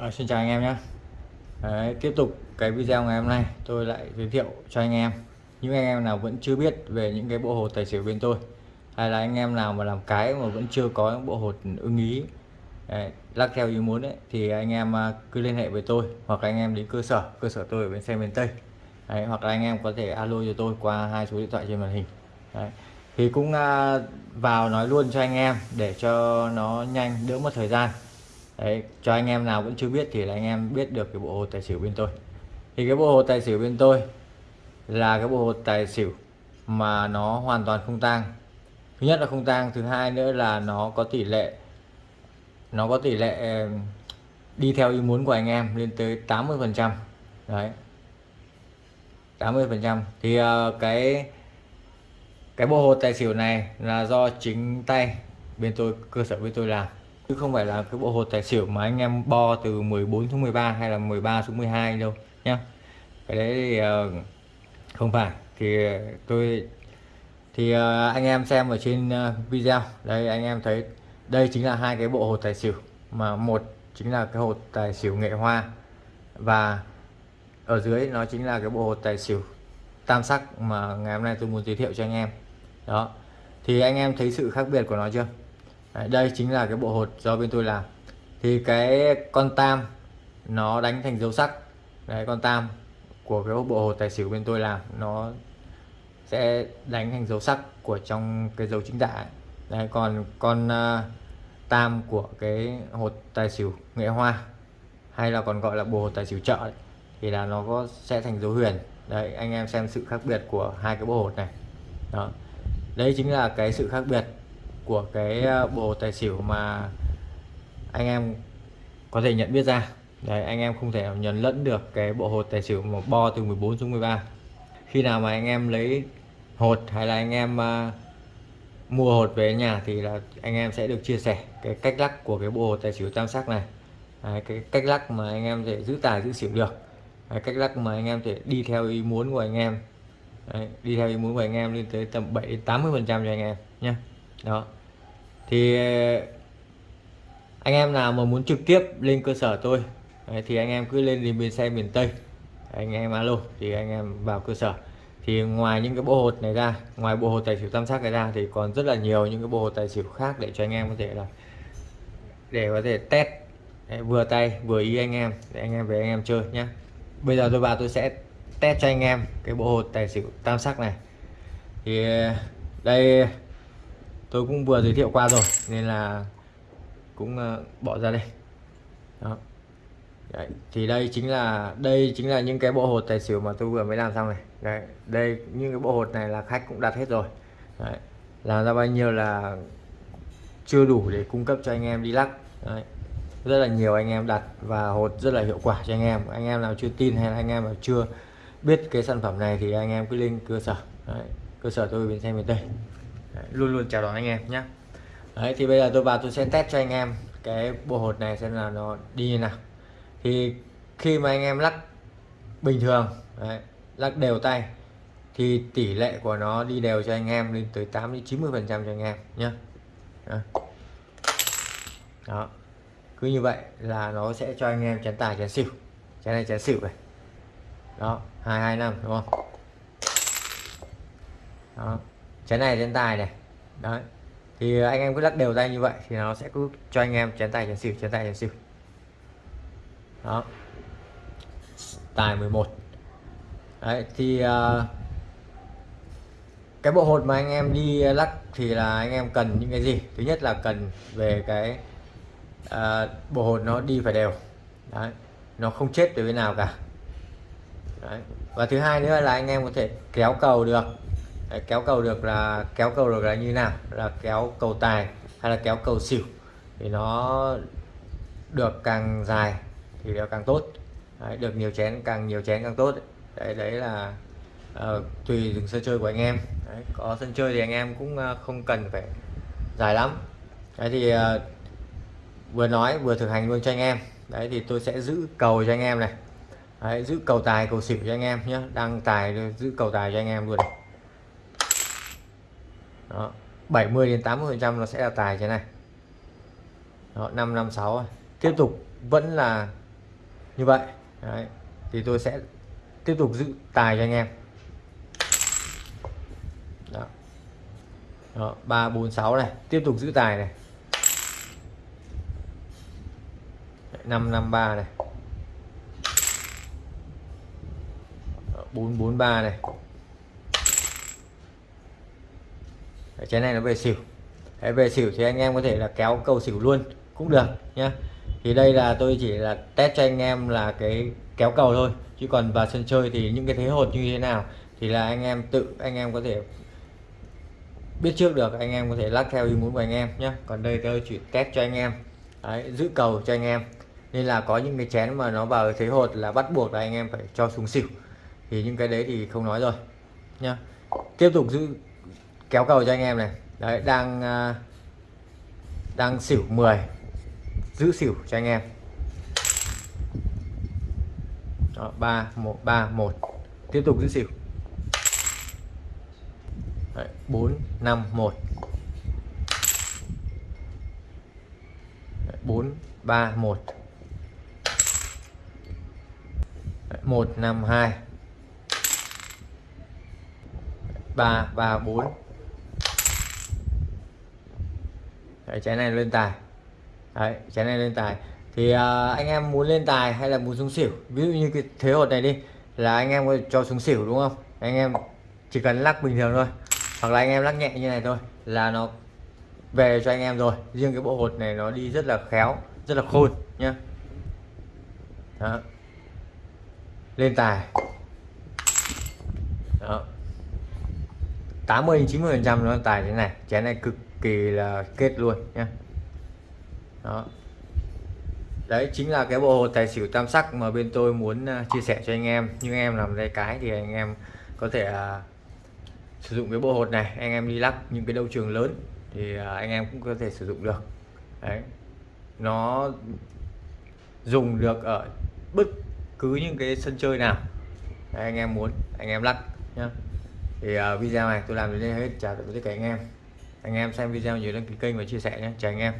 À, xin chào anh em nhé. Đấy, tiếp tục cái video ngày hôm nay tôi lại giới thiệu cho anh em. Những anh em nào vẫn chưa biết về những cái bộ hột tài xỉu bên tôi hay là anh em nào mà làm cái mà vẫn chưa có những bộ hột ưng ý đấy, lắc theo ý muốn ấy, thì anh em à, cứ liên hệ với tôi hoặc anh em đến cơ sở cơ sở tôi ở bên xe miền Tây. Đấy, hoặc là anh em có thể alo cho tôi qua hai số điện thoại trên màn hình. Đấy. thì cũng à, vào nói luôn cho anh em để cho nó nhanh đỡ mất thời gian. Đấy, cho anh em nào vẫn chưa biết thì là anh em biết được cái bộ hồ tài xỉu bên tôi. Thì cái bộ hồ tài xỉu bên tôi là cái bộ hồ tài xỉu mà nó hoàn toàn không tang. Thứ nhất là không tang thứ hai nữa là nó có tỷ lệ nó có tỷ lệ đi theo ý muốn của anh em lên tới 80 phần trăm. Đấy. 80 phần trăm. Thì ờ, cái cái bộ hồ tài xỉu này là do chính tay bên tôi cơ sở bên tôi làm chứ không phải là cái bộ hột tài xỉu mà anh em bo từ 14 xuống 13 hay là 13 xuống 12 đâu nhá. Cái đấy thì uh, không phải. Thì tôi thì uh, anh em xem ở trên uh, video. Đây anh em thấy đây chính là hai cái bộ hột tài xỉu. Mà một chính là cái hột tài xỉu nghệ hoa. Và ở dưới nó chính là cái bộ hột tài xỉu tam sắc mà ngày hôm nay tôi muốn giới thiệu cho anh em. Đó. Thì anh em thấy sự khác biệt của nó chưa? Đấy, đây chính là cái bộ hột do bên tôi làm. Thì cái con tam nó đánh thành dấu sắc. Đấy con tam của cái bộ hột tài xỉu bên tôi làm nó sẽ đánh thành dấu sắc của trong cái dấu chính tả đấy còn con uh, tam của cái hột tài xỉu nghệ hoa hay là còn gọi là bộ hột tài xỉu chợ đấy, thì là nó có sẽ thành dấu huyền. Đấy anh em xem sự khác biệt của hai cái bộ hột này. Đó. Đấy chính là cái sự khác biệt của cái ờ, bộ tài xỉu mà anh em có thể nhận biết ra. Đấy anh em không thể nào nhầm lẫn được cái bộ hột tài xỉu mà bo từ 14 xuống 13 khi nào mà anh em lấy hột hay là anh em uh, mua hột về nhà thì là anh em sẽ được chia sẻ cái cách lắc của cái bộ hột tài xỉu tam sắc này. À, cái cách lắc mà anh em thể giữ tài giữ xỉu được. À, cách lắc mà anh em thể đi theo ý muốn của anh em. Đấy, đi theo ý muốn của anh em lên tới tầm 7 80 phần trăm cho anh em nhé đó. Thì ờ, anh em nào mà muốn trực tiếp lên cơ sở tôi đấy, thì anh em cứ lên đến bến xe miền Tây. Anh em alo thì anh em vào cơ sở. Thì ngoài những cái bộ hột này ra ngoài bộ hột tài xỉu tam sắc này ra thì còn rất là nhiều những cái bộ hột tài xỉu khác để cho anh em có thể là để có thể test đấy, vừa tay vừa ý anh em để anh em về anh em chơi nhé bây giờ tôi vào tôi sẽ test cho anh em cái bộ hột tài xỉu tam sắc này. Thì ờ, đây tôi cũng vừa giới thiệu qua rồi nên là cũng ờ, bỏ ra đây. Đó. Đấy, thì đây chính là đây chính là những cái bộ hột tài xỉu mà tôi vừa mới làm xong này. Đấy, đây những cái bộ hột này là khách cũng đặt hết rồi. Đấy, làm ra bao nhiêu là chưa đủ để cung cấp cho anh em đi lắc. Đấy, rất là nhiều anh em đặt và hột rất là hiệu quả cho anh em. Anh em nào chưa tin hay là anh em nào chưa biết cái sản phẩm này thì anh em cứ lên cơ sở. Đấy, cơ sở tôi bên xe miền Tây Đấy, luôn luôn chào đón anh em nhé Đấy thì bây giờ tôi vào tôi sẽ test cho anh em cái bộ hột này xem là nó đi như nào. Thì khi mà anh em lắc bình thường đấy, lắc đều tay thì tỷ lệ của nó đi đều cho anh em lên tới 8 đến 90 phần trăm cho anh em nhé đó. cứ như vậy là nó sẽ cho anh em chén tài chén xỉu. Chén này chén xỉu này. Đó hai hai năm đúng không? Đó chén này chén tài này. Đấy. Thì anh em cứ lắc đều tay như vậy thì nó sẽ cứ cho anh em chén tài chén xỉu chén tài chén xỉu. Đó. Tài 11 đấy thì uh, cái bộ hột mà anh em đi lắc thì là anh em cần những cái gì? Thứ nhất là cần về cái uh, bộ hột nó đi phải đều. Đấy. Nó không chết từ bên nào cả. Đấy. và thứ hai nữa là anh em có thể kéo cầu được. Đấy, kéo cầu được là kéo cầu được là như nào? Là kéo cầu tài hay là kéo cầu xỉu? Thì nó được càng dài thì nó càng tốt. Đấy, được nhiều chén càng nhiều chén càng tốt. Đấy đấy là uh, tùy từng sân chơi của anh em. Đấy, có sân chơi thì anh em cũng uh, không cần phải dài lắm. Đấy thì uh, vừa nói vừa thực hành luôn cho anh em. Đấy thì tôi sẽ giữ cầu cho anh em này. Đấy, giữ cầu tài cầu xỉu cho anh em nhé đăng tài giữ cầu tài cho anh em luôn này. Đó, 70 đến 80 phần trăm nó sẽ là tài thế này. Đó, 556 tiếp tục vẫn là như vậy. Đấy. thì tôi sẽ tiếp tục giữ tài cho anh em. Đó. Đó, 346 này. Tiếp tục giữ tài này. 553 này. 443 này. Đấy, này nó về xỉu. Đấy, về xỉu thì anh em có thể là kéo cầu xỉu luôn cũng được nhé. thì đây là tôi chỉ là test cho anh em là cái kéo cầu thôi. Chứ còn vào sân chơi thì những cái thế hột như thế nào thì là anh em tự anh em có thể biết trước được anh em có thể lắc theo ý muốn của anh em nhé còn đây tôi chỉ test cho anh em. Đấy, giữ cầu cho anh em. Nên là có những cái chén mà nó vào thế hột là bắt buộc là anh em phải cho xuống xỉu. Thì những cái đấy thì không nói rồi nhá. Tiếp tục giữ kéo cầu cho anh em này. Đấy đang à, đang xỉu 10 giữ xỉu cho anh em. Đó, 3 1 3 1 tiếp tục giữ xỉu. Đấy, 4 5 1 Đấy, 4 3 1 Đấy, 1 5 2 3 3 4 Đấy, trái này lên tài. Đấy, trái này lên tài. Thì à, anh em muốn lên tài hay là muốn xuống xỉu? Ví dụ như cái thế hột này đi là anh em có cho xuống xỉu đúng không? Anh em chỉ cần lắc bình thường thôi. Hoặc là anh em lắc nhẹ như này thôi là nó về cho anh em rồi. Riêng cái bộ hột này nó đi rất là khéo rất là khôn nhá. Đó. lên tài. Đó. 80 90 phần trăm nó tài thế này. Chén này cực kỳ là kết luôn nhé đó. Đấy chính là cái bộ hột tài xỉu tam sắc mà bên tôi muốn à, chia sẻ cho anh em. Nhưng em làm tay cái thì anh em có thể uh, sử dụng cái bộ hột này. Anh em đi lắc những cái đấu trường lớn thì uh, anh em cũng có thể sử dụng được. Đấy. Nó dùng được ở bất cứ những cái sân chơi nào. Đấy, anh em muốn anh em lắc nhá. Thì uh, video này tôi làm đến đây hết. Chào tất cả anh em anh em xem video nhớ đăng ký kênh và chia sẻ nhé. Chào anh em.